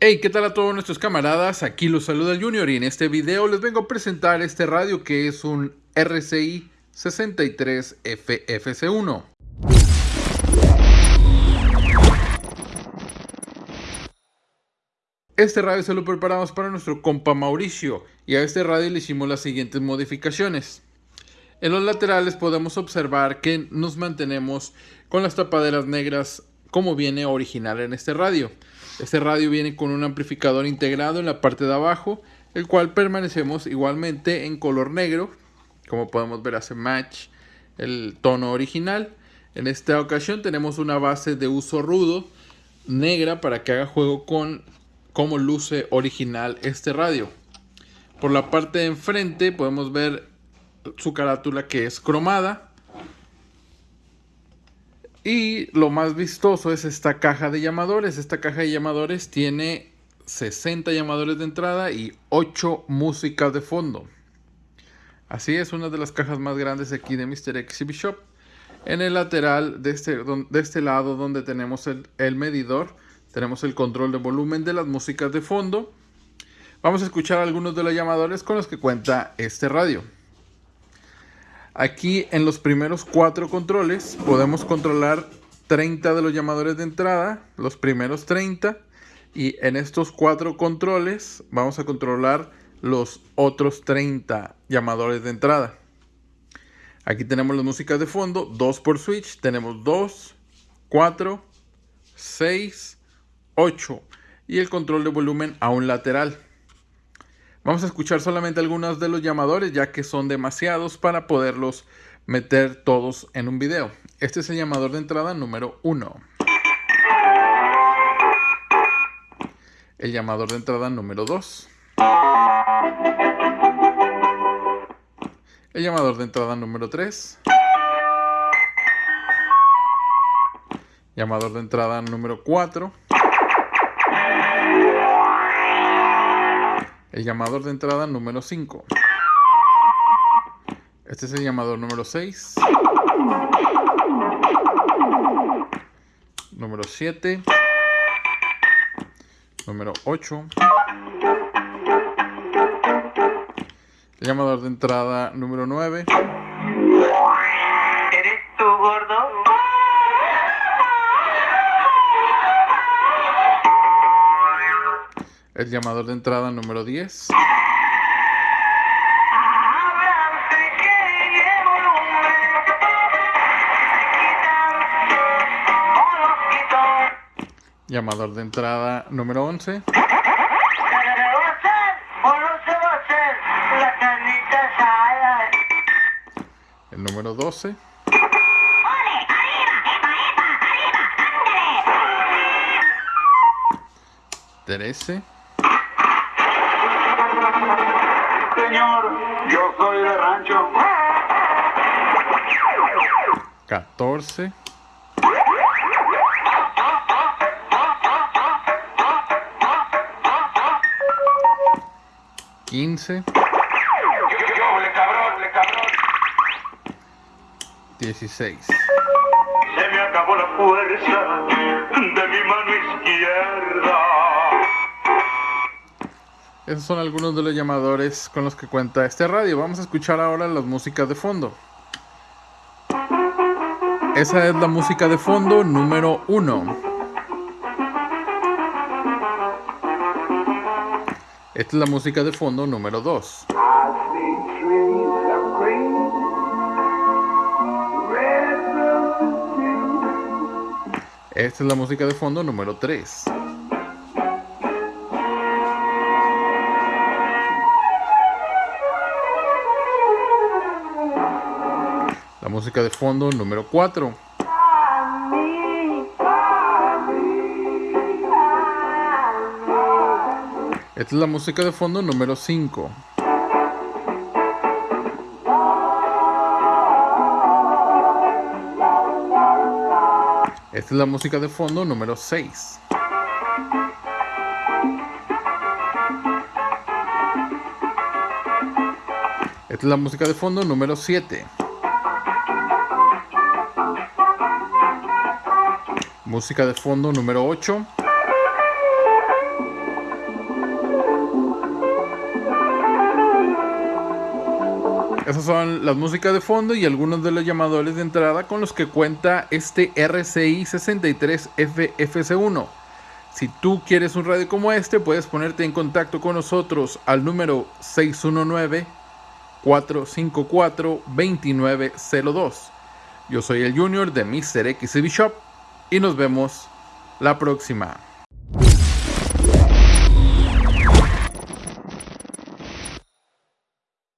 Hey, ¿qué tal a todos nuestros camaradas? Aquí los saluda el Junior y en este video les vengo a presentar este radio que es un RCI 63FFC1. Este radio se lo preparamos para nuestro compa Mauricio y a este radio le hicimos las siguientes modificaciones. En los laterales podemos observar que nos mantenemos con las tapaderas negras como viene original en este radio. Este radio viene con un amplificador integrado en la parte de abajo, el cual permanecemos igualmente en color negro. Como podemos ver hace match el tono original. En esta ocasión tenemos una base de uso rudo negra para que haga juego con cómo luce original este radio. Por la parte de enfrente podemos ver su carátula que es cromada y lo más vistoso es esta caja de llamadores. Esta caja de llamadores tiene 60 llamadores de entrada y 8 músicas de fondo. Así es, una de las cajas más grandes aquí de Mr. Exhibit Shop. En el lateral de este, de este lado donde tenemos el, el medidor, tenemos el control de volumen de las músicas de fondo. Vamos a escuchar algunos de los llamadores con los que cuenta este radio. Aquí en los primeros cuatro controles podemos controlar 30 de los llamadores de entrada, los primeros 30. Y en estos cuatro controles vamos a controlar los otros 30 llamadores de entrada. Aquí tenemos las músicas de fondo, 2 por switch. Tenemos 2, 4, 6, 8. Y el control de volumen a un lateral. Vamos a escuchar solamente algunos de los llamadores ya que son demasiados para poderlos meter todos en un video. Este es el llamador de entrada número 1. El llamador de entrada número 2. El llamador de entrada número 3. Llamador de entrada número 4. El llamador de entrada número 5. Este es el llamador número 6. Número 7. Número 8. El llamador de entrada número 9. ¿Eres tú, gordo? El llamador de entrada número 10. Háblame que llevo volumen. Quitan o los quito. Llamador de entrada número 11. ¿Se va a hacer Señor, yo soy de rancho. 14. 15. Yo, le cabrón, le cabrón. 16. Se me acabó la fuerza Esos son algunos de los llamadores con los que cuenta este radio. Vamos a escuchar ahora las músicas de fondo. Esa es la música de fondo número 1. Esta es la música de fondo número 2. I see trees of green, red roses too. Esta es la música de fondo número 3. La música de fondo número 4. Esta es la música de fondo número 5. Esta es la música de fondo número 6. Esta es la música de fondo número 7. Música de fondo número 8. Esas son las músicas de fondo y algunos de los llamadores de entrada con los que cuenta este RCI 63FFC1. Si tú quieres un radio como este, puedes ponerte en contacto con nosotros al número 619-454-2902. Yo soy el Junior de Mr. X Shop y nos vemos la próxima.